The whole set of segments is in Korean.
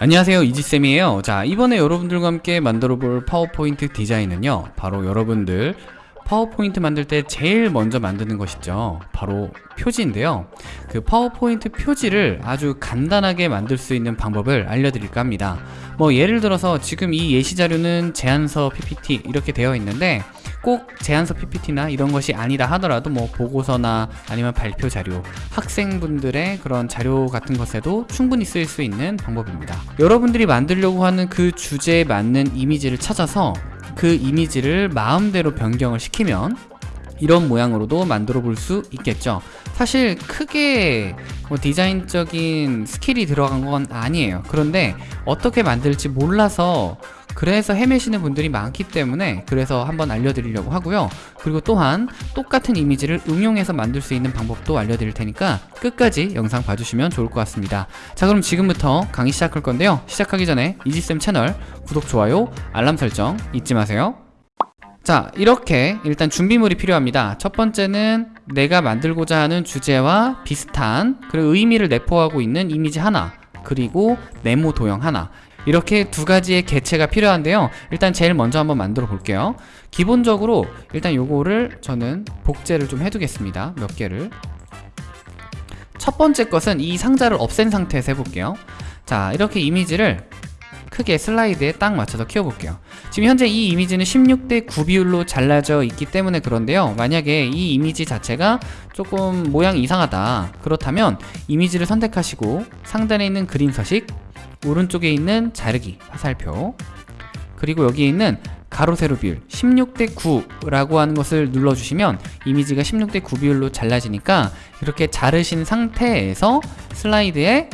안녕하세요. 이지쌤이에요. 자 이번에 여러분들과 함께 만들어 볼 파워포인트 디자인은요 바로 여러분들 파워포인트 만들 때 제일 먼저 만드는 것이죠. 바로 표지인데요. 그 파워포인트 표지를 아주 간단하게 만들 수 있는 방법을 알려드릴까 합니다. 뭐 예를 들어서 지금 이 예시 자료는 제안서 PPT 이렇게 되어 있는데 꼭 제안서 PPT나 이런 것이 아니다 하더라도 뭐 보고서나 아니면 발표 자료 학생분들의 그런 자료 같은 것에도 충분히 쓰일 수 있는 방법입니다. 여러분들이 만들려고 하는 그 주제에 맞는 이미지를 찾아서 그 이미지를 마음대로 변경을 시키면 이런 모양으로도 만들어 볼 수 있겠죠. 사실 크게 뭐 디자인적인 skill이 들어간 건 아니에요. 그런데 어떻게 만들지 몰라서 그래서 헤매시는 분들이 많기 때문에 그래서 한번 알려드리려고 하고요. 그리고 또한 똑같은 이미지를 응용해서 만들 수 있는 방법도 알려드릴 테니까 끝까지 영상 봐주시면 좋을 것 같습니다. 자 그럼 지금부터 강의 시작할 건데요. 시작하기 전에 이지쌤 채널 구독, 좋아요, 알람 설정 잊지 마세요. 자 이렇게 일단 준비물이 필요합니다. 첫 번째는 내가 만들고자 하는 주제와 비슷한 그리고 의미를 내포하고 있는 이미지 하나 그리고 네모 도형 하나 이렇게 두 가지의 개체가 필요한데요. 일단 제일 먼저 한번 만들어 볼게요. 기본적으로 일단 요거를 저는 복제를 좀 해두겠습니다. 몇 개를. 첫 번째 것은 이 상자를 없앤 상태에서 해볼게요. 자 이렇게 이미지를 크게 슬라이드에 딱 맞춰서 키워볼게요. 지금 현재 이 이미지는 16대 9 비율로 잘라져 있기 때문에 그런데요. 만약에 이 이미지 자체가 조금 모양이 이상하다. 그렇다면 이미지를 선택하시고 상단에 있는 그림 서식 오른쪽에 있는 자르기 화살표. 그리고 여기에 있는 가로 세로 비율 16대 9라고 하는 것을 눌러주시면 이미지가 16대 9 비율로 잘라지니까 이렇게 자르신 상태에서 슬라이드에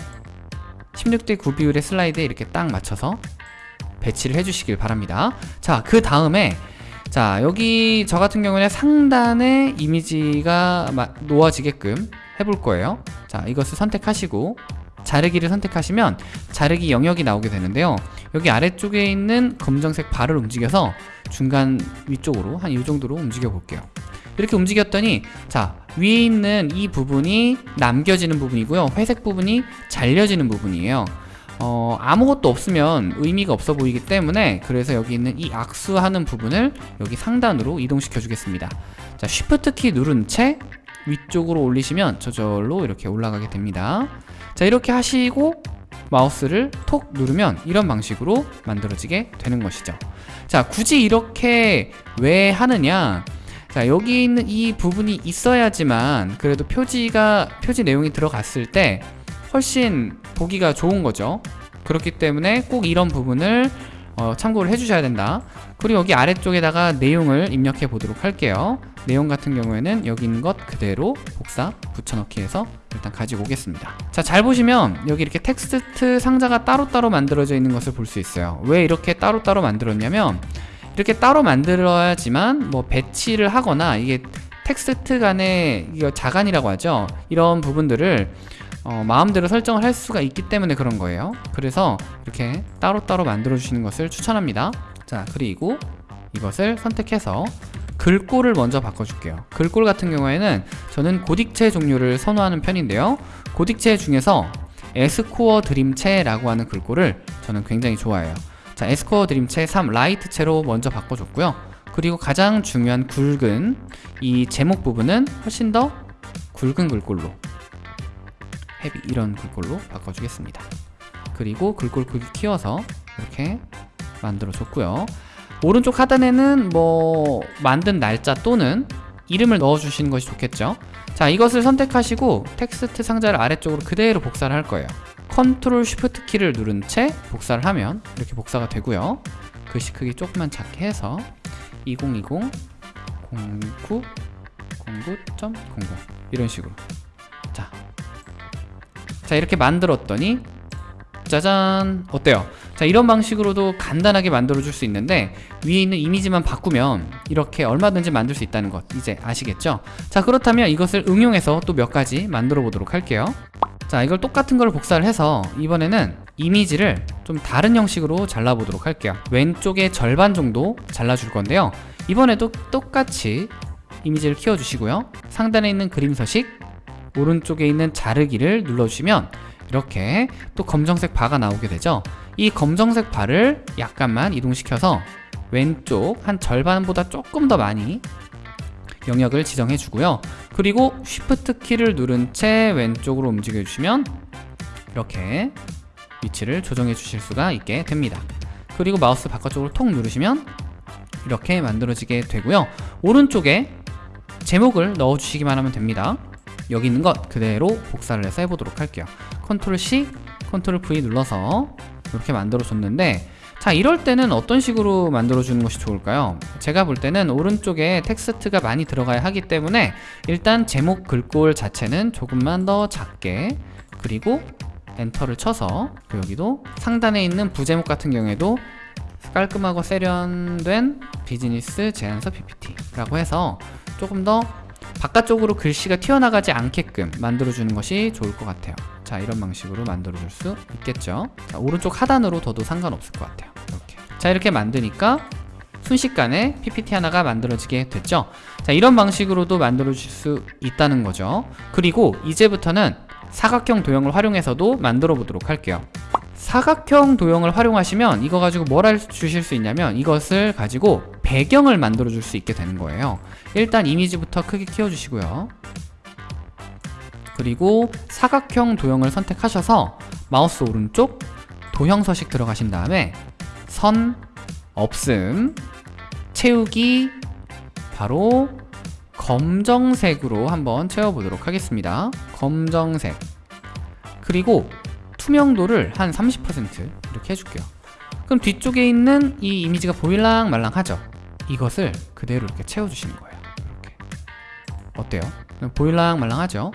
16대 9 비율의 슬라이드에 이렇게 딱 맞춰서 배치를 해주시길 바랍니다. 자 그 다음에 자 여기 저 같은 경우는 상단에 이미지가 놓아지게끔 해볼 거예요. 자 이것을 선택하시고 자르기를 선택하시면 자르기 영역이 나오게 되는데요. 여기 아래쪽에 있는 검정색 발을 움직여서 중간 위쪽으로 한 이 정도로 움직여 볼게요. 이렇게 움직였더니 자 위에 있는 이 부분이 남겨지는 부분이고요. 회색 부분이 잘려지는 부분이에요. 어, 아무것도 없으면 의미가 없어 보이기 때문에 그래서 여기 있는 이 악수하는 부분을 여기 상단으로 이동시켜 주겠습니다. 자 쉬프트 키 누른 채 위쪽으로 올리시면 저절로 이렇게 올라가게 됩니다. 자 이렇게 하시고 마우스를 톡 누르면 이런 방식으로 만들어지게 되는 것이죠. 자 굳이 이렇게 왜 하느냐? 자 여기 있는 이 부분이 있어야지만 그래도 표지가 표지 내용이 들어갔을 때 훨씬 보기가 좋은 거죠. 그렇기 때문에 꼭 이런 부분을 어, 참고를 해주셔야 된다. 그리고 여기 아래쪽에다가 내용을 입력해 보도록 할게요 내용 같은 경우에는 여기 있는 것 그대로 복사 붙여넣기 해서 일단 가지고 오겠습니다. 자 잘 보시면 여기 이렇게 텍스트 상자가 따로따로 만들어져 있는 것을 볼 수 있어요. 왜 이렇게 따로따로 만들었냐면 이렇게 따로 만들어야지만 뭐 배치를 하거나 이게 텍스트 간의 이거 자간이라고 하죠. 이런 부분들을 어, 마음대로 설정을 할 수가 있기 때문에 그런 거예요. 그래서 이렇게 따로따로 만들어 주시는 것을 추천합니다. 자 그리고 이것을 선택해서 글꼴을 먼저 바꿔줄게요. 글꼴 같은 경우에는 저는 고딕체 종류를 선호하는 편인데요. 고딕체 중에서 에스코어 드림체라고 하는 글꼴을 저는 굉장히 좋아해요. 자 에스코어 드림체 3 라이트체로 먼저 바꿔줬고요. 그리고 가장 중요한 굵은 이 제목 부분은 훨씬 더 굵은 글꼴로 헤비 이런 글꼴로 바꿔주겠습니다. 그리고 글꼴 크기 키워서 이렇게 만들어 줬고요 오른쪽 하단에는 뭐 만든 날짜 또는 이름을 넣어 주시는 것이 좋겠죠. 자 이것을 선택하시고 텍스트 상자를 아래쪽으로 그대로 복사를 할 거예요. control shift 키를 누른 채 복사를 하면 이렇게 복사가 되고요. 글씨 크기 조금만 작게 해서 2020 09 09.00 이런 식으로. 자, 자 이렇게 만들었더니 짜잔! 어때요? 자 이런 방식으로도 간단하게 만들어 줄 수 있는데 위에 있는 이미지만 바꾸면 이렇게 얼마든지 만들 수 있다는 것 이제 아시겠죠? 자 그렇다면 이것을 응용해서 또 몇 가지 만들어 보도록 할게요. 자 이걸 똑같은 걸 복사를 해서 이번에는 이미지를 좀 다른 형식으로 잘라보도록 할게요. 왼쪽에 절반 정도 잘라줄 건데요. 이번에도 똑같이 이미지를 키워주시고요. 상단에 있는 그림 서식 오른쪽에 있는 자르기를 눌러주시면 이렇게 또 검정색 바가 나오게 되죠 이 검정색 바를 약간만 이동시켜서 왼쪽 한 절반보다 조금 더 많이 영역을 지정해 주고요. 그리고 쉬프트 키를 누른 채 왼쪽으로 움직여 주시면 이렇게 위치를 조정해 주실 수가 있게 됩니다. 그리고 마우스 바깥쪽으로 톡 누르시면 이렇게 만들어지게 되고요. 오른쪽에 제목을 넣어 주시기만 하면 됩니다. 여기 있는 것 그대로 복사를 해서 해보도록 할게요. control C, control V 눌러서 이렇게 만들어 줬는데 자 이럴 때는 어떤 식으로 만들어 주는 것이 좋을까요? 제가 볼 때는 오른쪽에 텍스트가 많이 들어가야 하기 때문에 일단 제목 글꼴 자체는 조금만 더 작게 그리고 enter를 쳐서 그 여기도 상단에 있는 부제목 같은 경우에도 깔끔하고 세련된 비즈니스 제안서 PPT라고 해서 조금 더 바깥쪽으로 글씨가 튀어나가지 않게끔 만들어주는 것이 좋을 것 같아요. 자 이런 방식으로 만들어줄 수 있겠죠? 자, 오른쪽 하단으로 둬도 상관없을 것 같아요. 이렇게. 자 이렇게 만드니까 순식간에 PPT 하나가 만들어지게 됐죠? 자 이런 방식으로도 만들어줄 수 있다는 거죠. 그리고 이제부터는 사각형 도형을 활용해서도 만들어 보도록 할게요. 사각형 도형을 활용하시면 이거 가지고 뭘 할 주실 수 있냐면 이것을 가지고 배경을 만들어 줄 수 있게 되는 거예요. 일단 이미지부터 크게 키워주시고요. 그리고 사각형 도형을 선택하셔서 마우스 오른쪽 도형 서식 들어가신 다음에 선 없음 채우기 바로 검정색으로 한번 채워보도록 하겠습니다. 검정색. 그리고 투명도를 한 30% 이렇게 해줄게요. 그럼 뒤쪽에 있는 이 이미지가 보일랑 말랑하죠 이것을 그대로 이렇게 채워주시는 거예요 이렇게 어때요? 보일랑 말랑하죠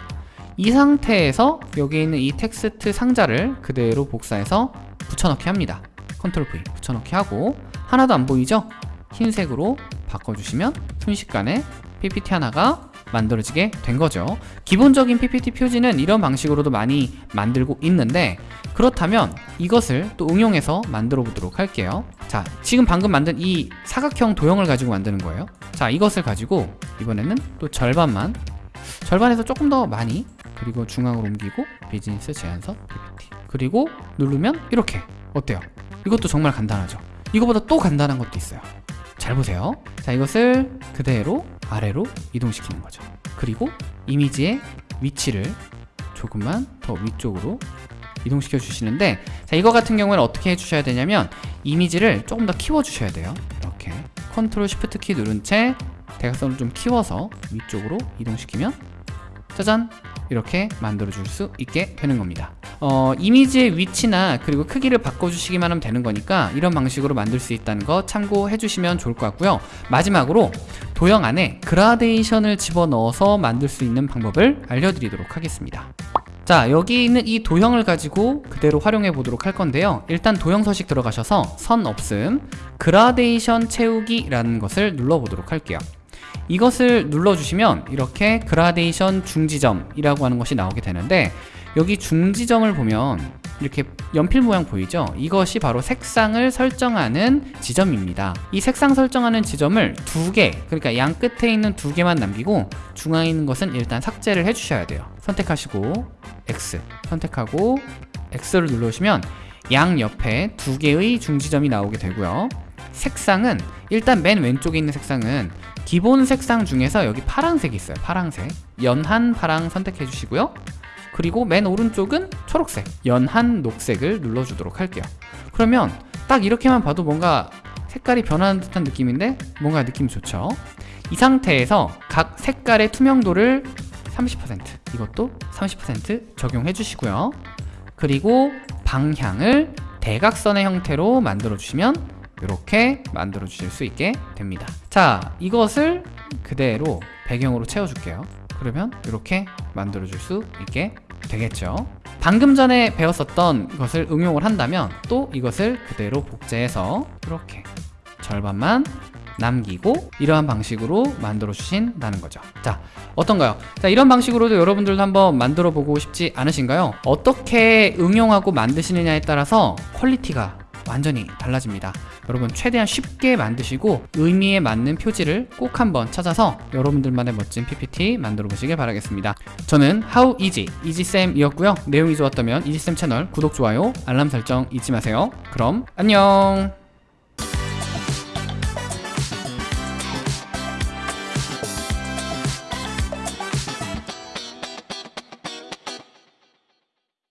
이 상태에서 여기 있는 이 텍스트 상자를 그대로 복사해서 붙여넣기 합니다 컨트롤 V 붙여넣기 하고 하나도 안 보이죠? 흰색으로 바꿔주시면 순식간에 PPT 하나가 만들어지게 된 거죠. 기본적인 PPT 표지는 이런 방식으로도 많이 만들고 있는데 그렇다면 이것을 또 응용해서 만들어 보도록 할게요. 자 지금 방금 만든 이 사각형 도형을 가지고 만드는 거예요. 자 이것을 가지고 이번에는 또 절반만 절반에서 조금 더 많이 그리고 중앙으로 옮기고 비즈니스 제안서 PPT 그리고 누르면 이렇게. 어때요? 이것도 정말 간단하죠. 이거보다 또 간단한 것도 있어요 잘 보세요. 자 이것을 그대로 아래로 이동시키는 거죠. 그리고 이미지의 위치를 조금만 더 위쪽으로 이동시켜 주시는데 자 이거 같은 경우에는 어떻게 해주셔야 되냐면 이미지를 조금 더 키워 주셔야 돼요. 이렇게 컨트롤 쉬프트 키 누른 채 대각선을 좀 키워서 위쪽으로 이동시키면 짜잔! 이렇게 만들어 줄 수 있게 되는 겁니다 어, 이미지의 위치나 그리고 크기를 바꿔주시기만 하면 되는 거니까 이런 방식으로 만들 수 있다는 거 참고해 주시면 좋을 것 같고요. 마지막으로 도형 안에 그라데이션을 집어넣어서 만들 수 있는 방법을 알려드리도록 하겠습니다. 자 여기 있는 이 도형을 가지고 그대로 활용해 보도록 할 건데요. 일단 도형 서식 들어가셔서 선 없음 그라데이션 채우기 라는 것을 눌러 보도록 할게요. 이것을 눌러주시면 이렇게 그라데이션 중지점이라고 하는 것이 나오게 되는데 여기 중지점을 보면 이렇게 연필 모양 보이죠? 이것이 바로 색상을 설정하는 지점입니다. 이 색상 설정하는 지점을 두 개, 그러니까 양 끝에 있는 두 개만 남기고 중앙에 있는 것은 일단 삭제를 해주셔야 돼요. 선택하시고 X 선택하고 X를 눌러주시면 양 옆에 두 개의 중지점이 나오게 되고요. 색상은 일단 맨 왼쪽에 있는 색상은 기본 색상 중에서 여기 파란색이 있어요 파란색 연한 파랑 선택해 주시고요 그리고 맨 오른쪽은 초록색 연한 녹색을 눌러주도록 할게요. 그러면 딱 이렇게만 봐도 뭔가 색깔이 변하는 듯한 느낌인데 뭔가 느낌이 좋죠? 이 상태에서 각 색깔의 투명도를 30% 이것도 30% 적용해 주시고요. 그리고 방향을 대각선의 형태로 만들어 주시면 이렇게 만들어 주실 수 있게 됩니다. 자 이것을 그대로 배경으로 채워 줄게요. 그러면 이렇게 만들어 줄 수 있게 되겠죠 방금 전에 배웠었던 것을 응용을 한다면 또 이것을 그대로 복제해서 이렇게 절반만 남기고 이러한 방식으로 만들어 주신다는 거죠 자 어떤가요? 자 이런 방식으로도 여러분들도 한번 만들어 보고 싶지 않으신가요? 어떻게 응용하고 만드시느냐에 따라서 퀄리티가 완전히 달라집니다 여러분 최대한 쉽게 만드시고 의미에 맞는 표지를 꼭 한번 찾아서 여러분들만의 멋진 PPT 만들어 보시길 바라겠습니다. 저는 How Easy, 이지쌤이었고요. 내용이 좋았다면 이지쌤 채널 구독, 좋아요, 알람 설정 잊지 마세요. 그럼 안녕!